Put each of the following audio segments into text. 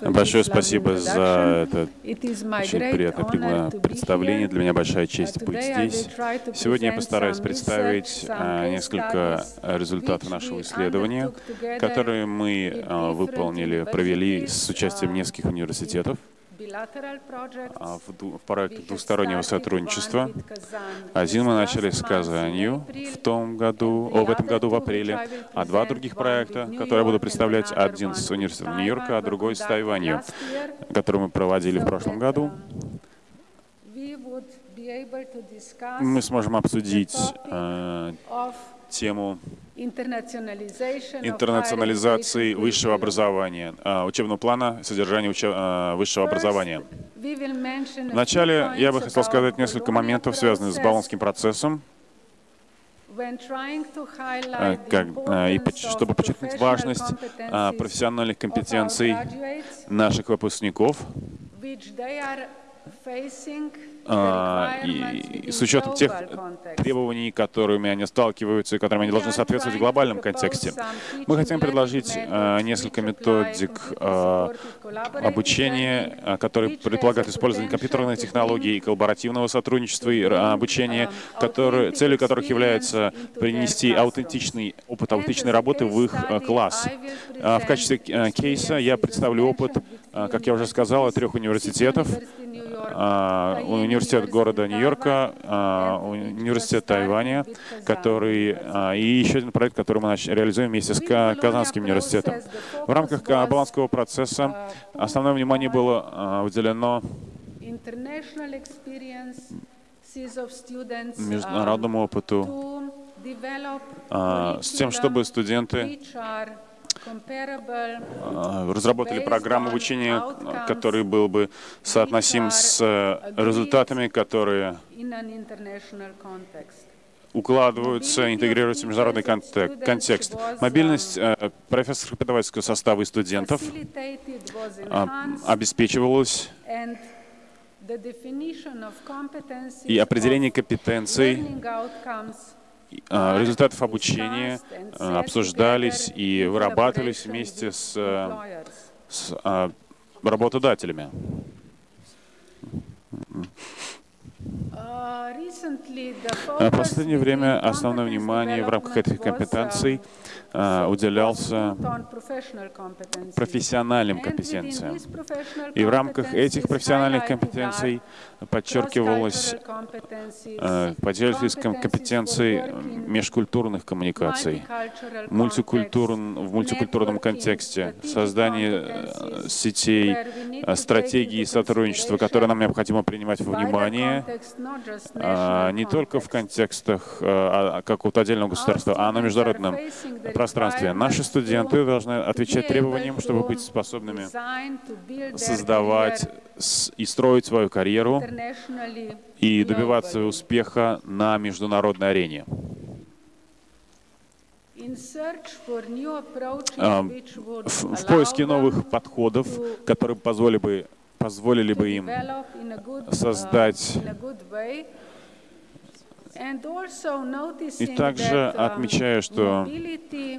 Большое спасибо за это очень приятное представление. Для меня большая честь быть здесь. Сегодня я постараюсь представить а, несколько результатов нашего исследования, которые мы а, выполнили, провели с участием нескольких университетов. А, в проект двустороннего сотрудничества. Один мы начали с Казанью в том году, о, в этом году в апреле, а два других проекта, которые я буду представлять, один с университетом Нью-Йорка, а другой с Тайванью, который мы проводили в прошлом году. Мы сможем обсудить э, тему интернационализации высшего образования, а, учебного плана содержания учеб... А, высшего образования. Вначале я бы хотел сказать несколько моментов, связанных с Болонским процессом, а, как, и чтобы подчеркнуть важность профессиональных компетенций наших выпускников, и с учетом тех требований, которыми они сталкиваются и которым они должны соответствовать в глобальном контексте. Мы хотим предложить а, несколько методик а, обучения, которые предполагают использование компьютерной технологии и коллаборативного сотрудничества и обучения, которые, целью которых является принести аутентичный опыт аутентичной работы в их класс. В качестве кейса я представлю опыт, как я уже сказал, трех университетов, а, университет города Нью-Йорка, а, университет Тайваня, который, а, и еще один проект, который мы реализуем вместе с Казанским университетом. В рамках Баланского процесса основное внимание было уделено международному опыту с тем, чтобы студенты а, разработали программу обучения, который был бы соотносим с э, результатами, которые укладываются, интегрируются в международный контекст. Мобильность э, профессоров-преподавательского состава и студентов а, обеспечивалась и определение компетенций результатов обучения а, обсуждались и вырабатывались вместе с, с а, работодателями. В последнее время основное внимание в рамках этих компетенций уделялся профессиональным компетенциям. И в рамках этих профессиональных компетенций подчеркивалось а, поддерживались компетенции межкультурных коммуникаций, мультикультур, в мультикультурном контексте, создание э, сетей, э, стратегии сотрудничества, которые нам необходимо принимать во внимание, не только в контекстах какого-то отдельного государства, а на международном пространстве. Наши студенты должны отвечать требованиям, чтобы быть способными создавать и строить свою карьеру и добиваться успеха на международной арене. А, в поиске новых подходов, которые позволили бы, позволили бы им создать и также отмечаю, что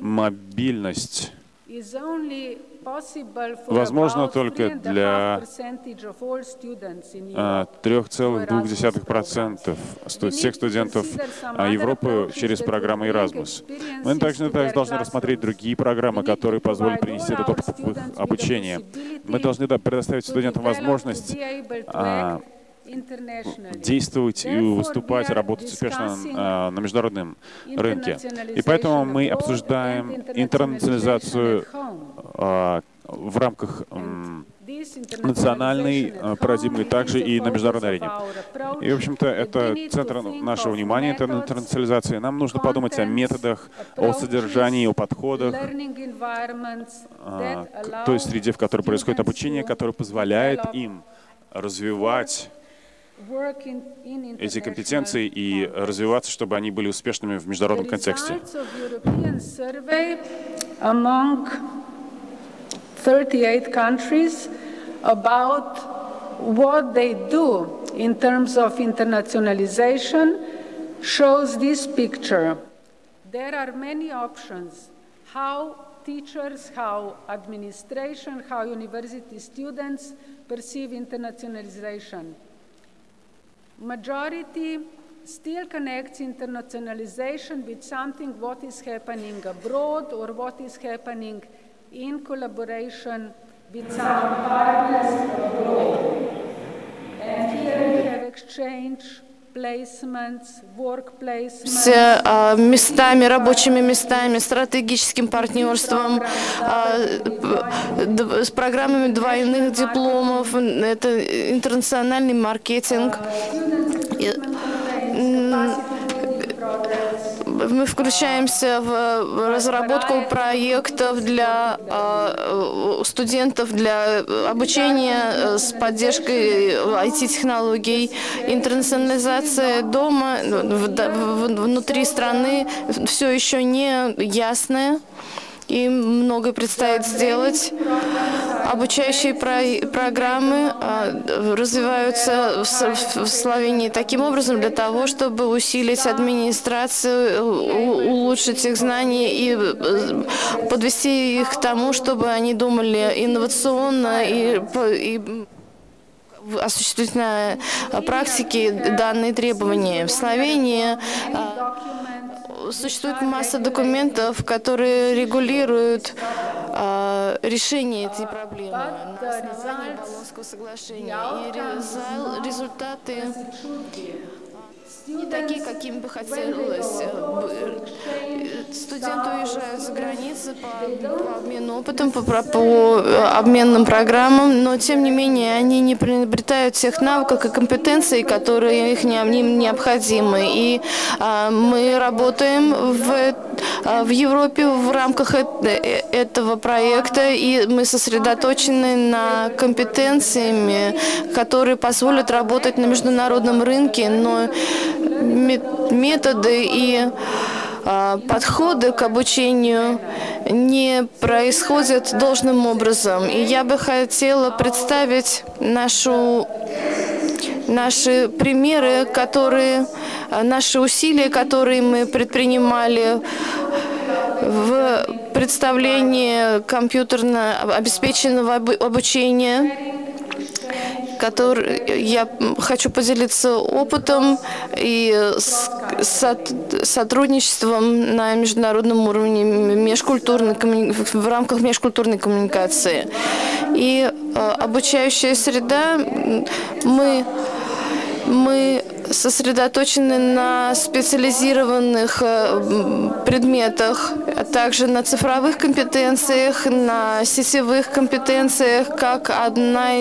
мобильность возможно только для 3,2% а, всех студентов а, Европы через программу Erasmus. Мы также, также должны рассмотреть другие программы, которые позволят принести этот опыт в их обучение. Мы должны предоставить студентам возможность действовать и выступать, работать успешно на, на международном рынке. И поэтому мы обсуждаем интернационализацию а, в рамках национальной а, парадигмы, также и на международной арене. И, в общем-то, это центр нашего внимания, это интернационализация. Нам нужно подумать о методах, о содержании, о подходах, а, к той среде, в которой происходит обучение, которое позволяет им развивать эти компетенции и развиваться, чтобы они были успешными в международном контексте. 38 countries about what they do in terms of internationalization shows this picture. There are many options how teachers, how administration, how university students perceive internationalization. Majority still connects internationalization with something what is happening abroad or what is happening in collaboration with some partners abroad. And here we have exchange с а, местами, рабочими местами, стратегическим партнерством, а, с программами двойных дипломов, это интернациональный маркетинг мы включаемся в разработку проектов для а, студентов, для обучения э, с поддержкой IT-технологий, интернационализация дома внутри страны. Все еще не ясная и многое предстоит сделать. Обучающие про программы а, развиваются в Словении таким образом для того, чтобы усилить администрацию, улучшить их знания и э, подвести их к тому, чтобы они думали инновационно и, и осуществить на практике данные требования. В Словении а, существует масса документов, которые регулируют э, решение этой проблемы на основании Болонского соглашения. И результаты не такие, какими бы хотелось. Студенты уезжают за границу по, по обмену опытом, по, по обменным программам, но тем не менее они не приобретают тех навыков и компетенций, которые их не, им необходимы. И а, мы работаем в, а, в Европе в рамках э, этого проекта, и мы сосредоточены на компетенциями, которые позволят работать на международном рынке, но методы и а, подходы к обучению не происходят должным образом. И я бы хотела представить нашу, наши примеры, которые, а, наши усилия, которые мы предпринимали в представлении компьютерно обеспеченного обучения который я хочу поделиться опытом и сотрудничеством на международном уровне межкультурной, в рамках межкультурной коммуникации. И э, обучающая среда, мы, мы сосредоточены на специализированных э, предметах, а также на цифровых компетенциях, на сетевых компетенциях, как, одна,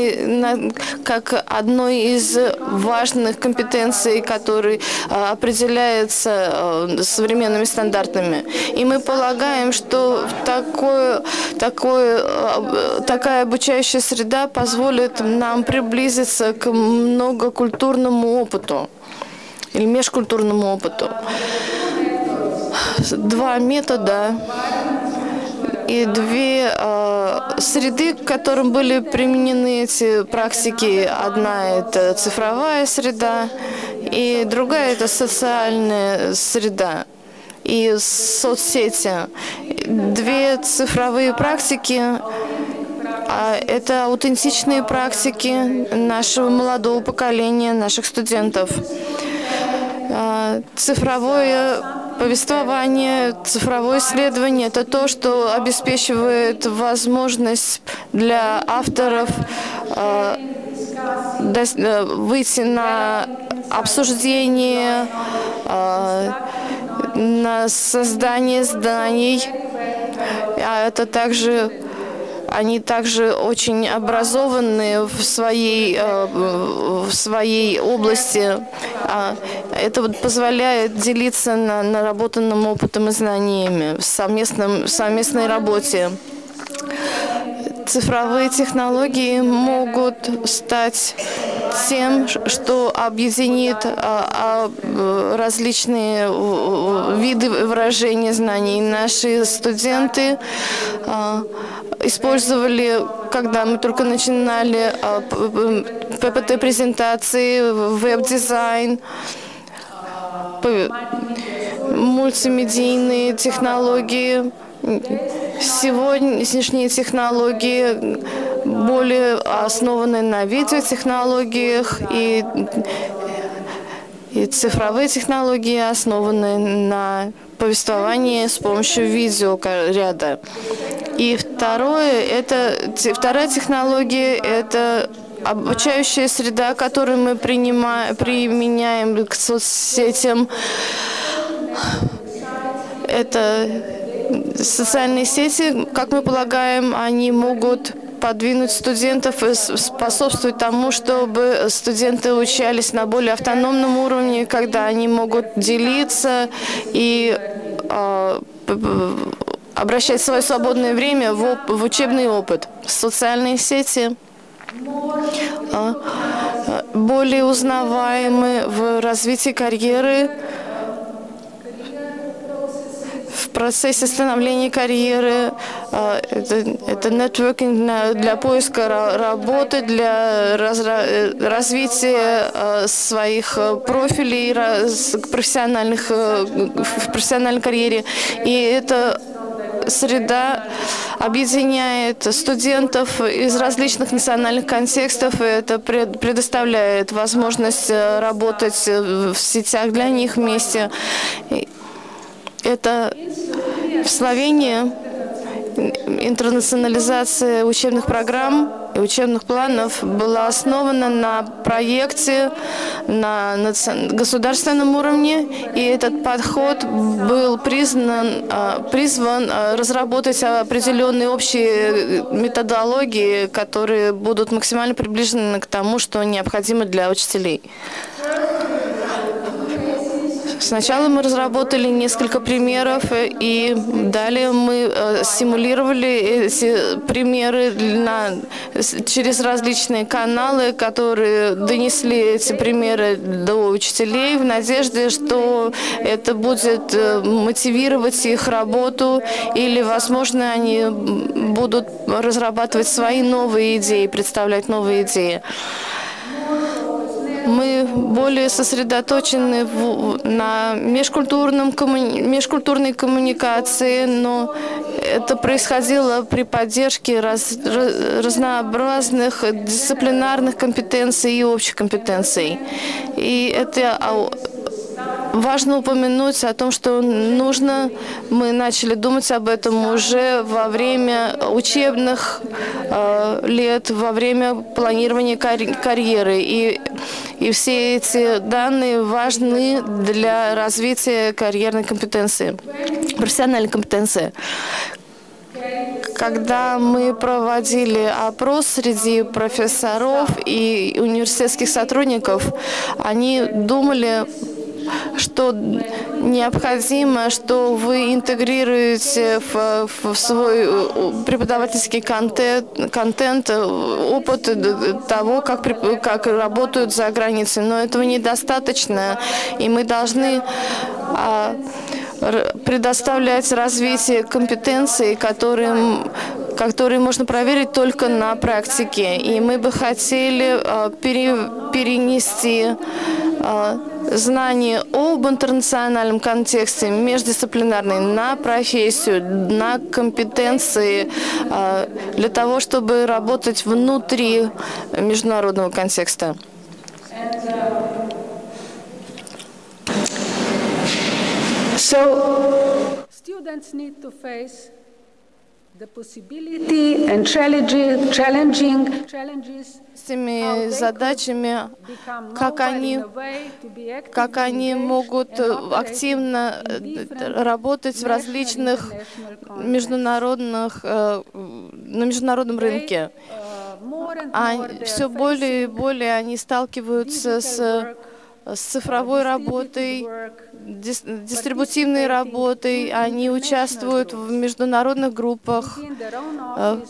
как одной из важных компетенций, которые э, определяется э, современными стандартами. И мы полагаем, что такое, такое, такая обучающая среда позволит нам приблизиться к многокультурному опыту или межкультурному опыту. Два метода и две э, среды, к которым были применены эти практики. Одна – это цифровая среда, и другая – это социальная среда и соцсети. Две цифровые практики а это аутентичные практики нашего молодого поколения, наших студентов. А, цифровое повествование, цифровое исследование – это то, что обеспечивает возможность для авторов а, э, выйти на обсуждение, а, на создание зданий. А это также они также очень образованные в своей, э, в своей области. А это позволяет делиться на наработанным опытом и знаниями в совместном, в совместной работе. Цифровые технологии могут стать тем, что объединит а, а, различные виды выражения знаний. Наши студенты а, использовали, когда мы только начинали ППТ-презентации, веб-дизайн, мультимедийные технологии, Сегодняшние технологии более основаны на видеотехнологиях и и цифровые технологии основаны на повествовании с помощью видеоряда. И второе, это, вторая технология – это обучающая среда, которую мы принимаем, применяем к соцсетям. Это социальные сети, как мы полагаем, они могут подвинуть студентов и способствовать тому, чтобы студенты учались на более автономном уровне, когда они могут делиться и э, обращать свое свободное время в, в учебный опыт. Социальные сети э, более узнаваемы в развитии карьеры, процессе становления карьеры, а, это, это нетворкинг для поиска работы, для э, развития а, своих э, профилей профессиональных, э, в профессиональной карьере. И это среда объединяет студентов из различных национальных контекстов, и это предоставляет возможность работать в сетях для них вместе. Это в Словении интернационализация учебных программ и учебных планов была основана на проекте на государственном уровне, и этот подход был признан, а, призван а, разработать определенные общие методологии, которые будут максимально приближены к тому, что необходимо для учителей. Сначала мы разработали несколько примеров, и далее мы э, симулировали эти примеры на, через различные каналы, которые донесли эти примеры до учителей в надежде, что это будет э, мотивировать их работу или, возможно, они будут разрабатывать свои новые идеи, представлять новые идеи мы более сосредоточены в, на межкультурном, коммуни, межкультурной коммуникации, но это происходило при поддержке раз, разнообразных дисциплинарных компетенций и общих компетенций. И это Важно упомянуть о том, что нужно, мы начали думать об этом уже во время учебных э, лет, во время планирования карь карьеры. И, и все эти данные важны для развития карьерной компетенции, профессиональной компетенции когда мы проводили опрос среди профессоров и университетских сотрудников, они думали что необходимо, что вы интегрируете в, в свой э, преподавательский контент, контент э, опыт того, как, как работают за границей. Но этого недостаточно, и мы должны а, предоставлять развитие компетенций, которые, которые можно проверить только на практике. И мы бы хотели а, пере, перенести а, знание об интернациональном контексте, междисциплинарный, на профессию, на компетенции для того, чтобы работать внутри международного контекста. So, students need to face с теми задачами, как они, как они могут активно работать в различных международных, э, на международном рынке. А все более и более они сталкиваются с с цифровой работой, дистрибутивной работой, они участвуют в международных группах, э,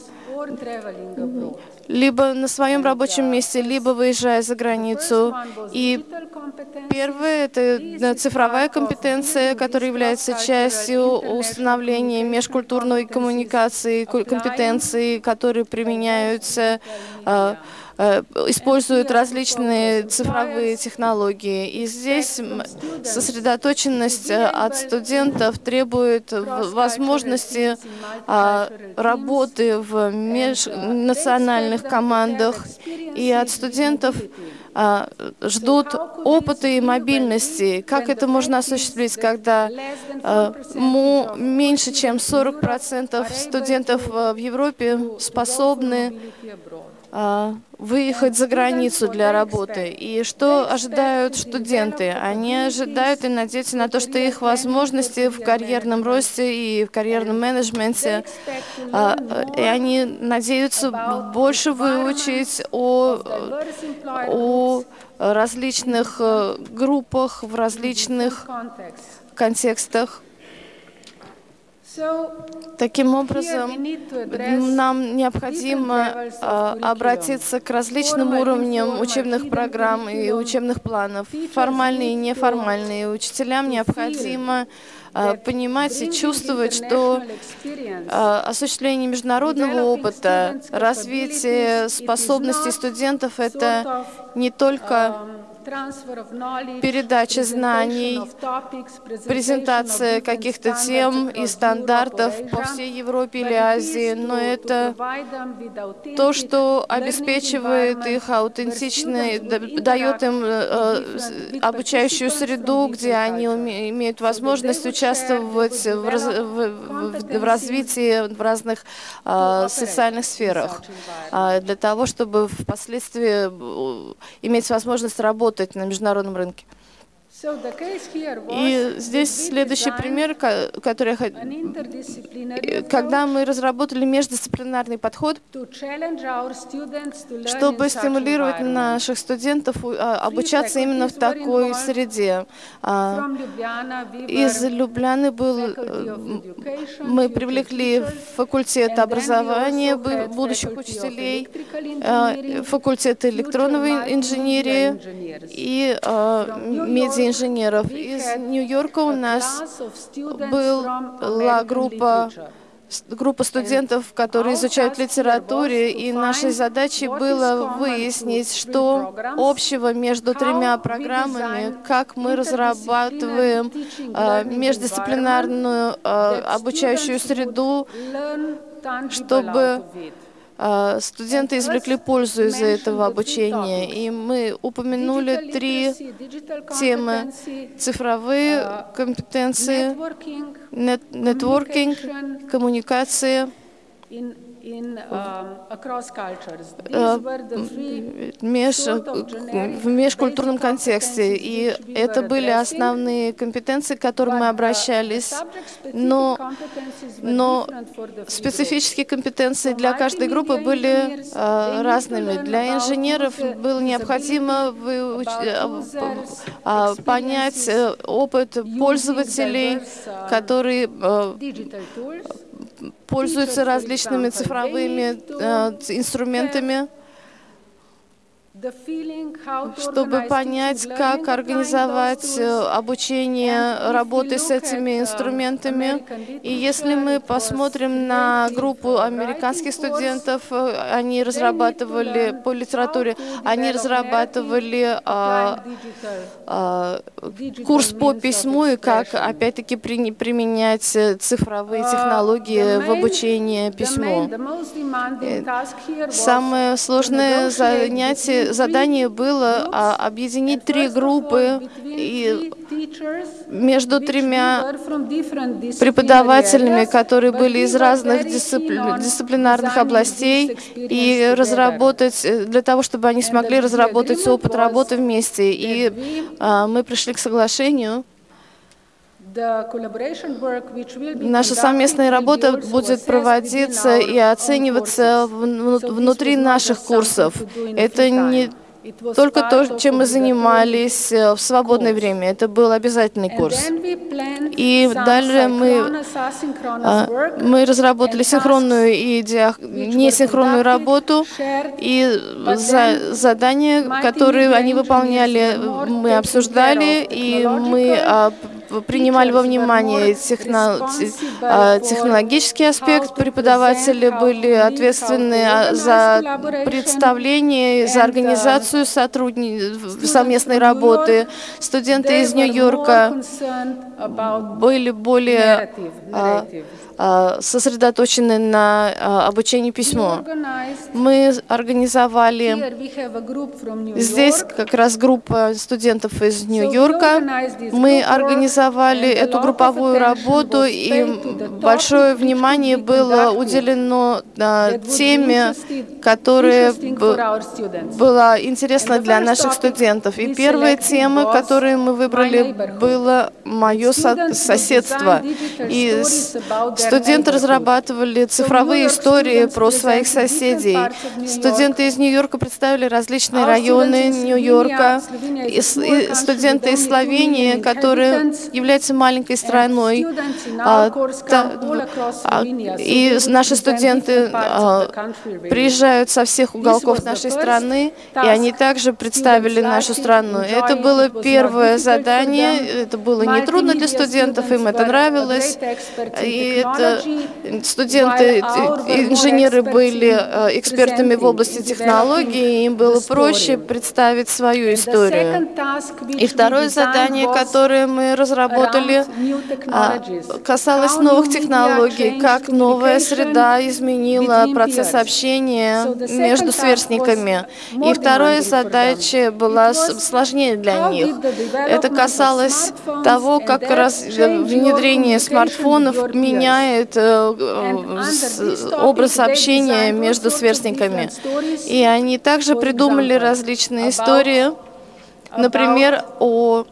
либо на своем рабочем месте, либо выезжая за границу. И первое — это цифровая компетенция, которая является частью установления межкультурной коммуникации, компетенции, которые применяются э, Э, используют различные цифровые технологии. И здесь сосредоточенность э, от студентов требует возможности а, работы в межнациональных командах. И от студентов а, ждут опыта и мобильности. Как это можно осуществить, когда а, меньше чем 40% студентов в Европе способны а, выехать за границу для работы. И что ожидают студенты? Они ожидают и надеются на то, что их возможности в карьерном росте и в карьерном менеджменте, а, и они надеются больше выучить о, о различных э, группах, в различных контекстах. Таким образом, нам необходимо а, обратиться к различным уровням учебных программ и учебных планов, формальные и неформальные. Учителям необходимо понимать и чувствовать, что а, осуществление международного опыта, развитие способностей студентов — это не только передача знаний, презентация каких-то тем и стандартов по всей Европе или Азии, но это то, что обеспечивает их аутентичной, дает им э, э, обучающую среду, где они имеют возможность участвовать в, раз, в, в развитии в разных э, социальных сферах, э, для того, чтобы впоследствии иметь возможность работать работать на международном рынке. И здесь следующий пример, который я когда мы разработали междисциплинарный подход, чтобы стимулировать наших студентов а, обучаться именно в такой среде. А, из Любляны был, э, мы привлекли факультет образования будущих учителей, а, факультет электронной инженерии и медиа инженеров. Из Нью-Йорка у нас была группа группа студентов, которые изучают литературу, и нашей задачей было выяснить, что общего между тремя программами, как мы разрабатываем э, междисциплинарную э, обучающую среду, чтобы а, студенты извлекли пользу из этого обучения, и мы упомянули три темы. Цифровые компетенции, нетворкинг, коммуникация э, меж, в межкультурном контексте. И это были основные компетенции, к которым мы обращались. Но, но специфические компетенции для каждой группы были uh, разными. Для инженеров было необходимо выуч... uh, понять опыт пользователей, которые пользуются различными цифровыми э, инструментами чтобы понять, как организовать э, обучение работы с этими инструментами. И если мы посмотрим на группу американских студентов, э, они разрабатывали по литературе, они разрабатывали а, а, курс по письму и как, опять-таки, при, применять цифровые технологии в обучении письму. Самое сложное занятие задание было а, объединить три группы и между тремя преподавателями, которые были из разных дисциплинарных областей, и разработать, э, для того, чтобы они смогли разработать опыт работы вместе. И а, мы пришли к соглашению, Наша совместная работа будет проводиться и оцениваться внутри наших курсов. Это не только то, чем мы занимались э, в свободное время. Это был обязательный курс. И далее мы, а, мы разработали синхронную и несинхронную работу, и за, задания, которые они выполняли, мы обсуждали, и мы принимали во внимание техно, а, технологический аспект, преподаватели были ответственны а, за представление, за организацию сотрудни... совместной работы. Студенты из Нью-Йорка были более а, сосредоточены на обучении письму. Мы организовали здесь как раз группа студентов из Нью-Йорка. Мы организовали эту групповую работу, и большое внимание было уделено а, теме, которая была интересна для наших студентов. И первая тема, которую мы выбрали, было мое соседство. И Студенты разрабатывали цифровые истории про своих соседей. Студенты из Нью-Йорка представили различные районы Нью-Йорка. Студенты из Словении, которые являются маленькой страной. А, а, и наши студенты а, приезжают со всех уголков нашей страны, и они также представили нашу страну. Это было первое задание, это было нетрудно для студентов, им это нравилось. И это студенты, инженеры были э, экспертами в области технологий, им было проще представить свою историю. И второе задание, которое мы разработали, а, касалось новых технологий, как новая среда изменила процесс общения между сверстниками. И вторая задача была сложнее для них. Это касалось того, как раз внедрение смартфонов меняет меняет э, образ общения между сверстниками. И они также придумали различные истории, например, о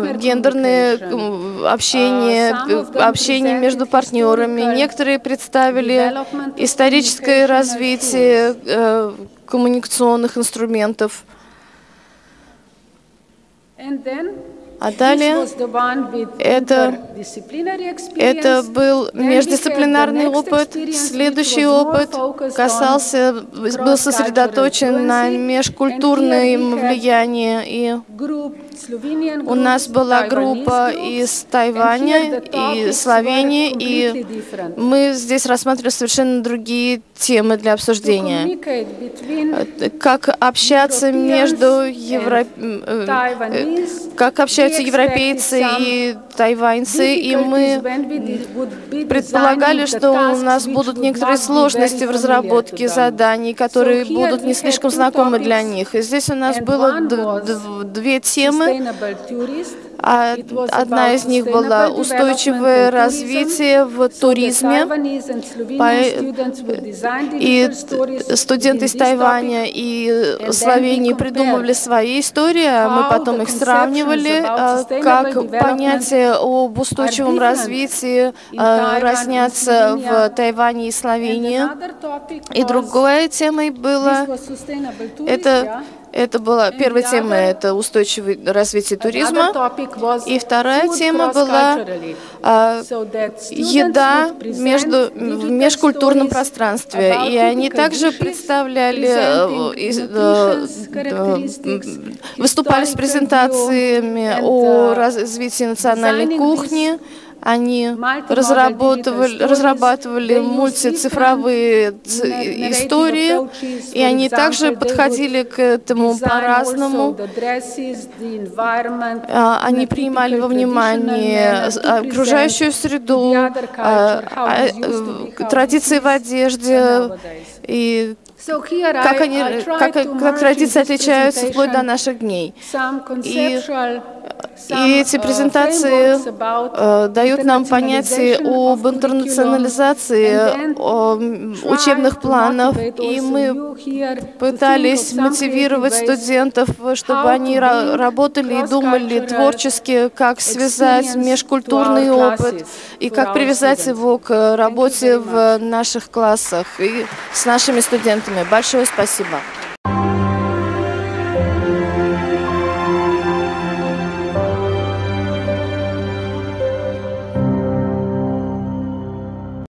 межгендерное общение, общение между партнерами. Некоторые представили историческое развитие э, коммуникационных инструментов. А далее это, это был междисциплинарный опыт. Следующий опыт касался, был сосредоточен на межкультурном влиянии. И у нас была группа из Тайваня и Словении, и мы здесь рассматривали совершенно другие темы для обсуждения. Как общаться между Евро... Э, э, как общаются европейцы и тайваньцы, и мы предполагали, что у нас будут некоторые сложности в разработке заданий, которые будут не слишком знакомы для них. И здесь у нас было две темы. А одна из них была устойчивое развитие в туризме. И студенты из Тайваня и Словении придумывали свои истории, а мы потом их сравнивали, а, как понятие об устойчивом развитии а, разнятся в Тайване и Словении. И другой темой было это это была первая тема, это устойчивое развитие туризма. И вторая тема была а, еда между, в межкультурном пространстве. И они также представляли, э, э, выступали с презентациями о развитии национальной кухни, они разрабатывали, разрабатывали мультицифровые истории, и они также подходили к этому по-разному. А, они принимали во внимание окружающую среду, а, а, э, традиции в одежде и как, они, как, как традиции отличаются вплоть до наших дней. И и эти презентации э, дают нам понятие об интернационализации учебных планов, и мы пытались мотивировать студентов, чтобы они работали и думали творчески, как связать межкультурный опыт и как привязать его к работе в наших классах и с нашими студентами. Большое спасибо.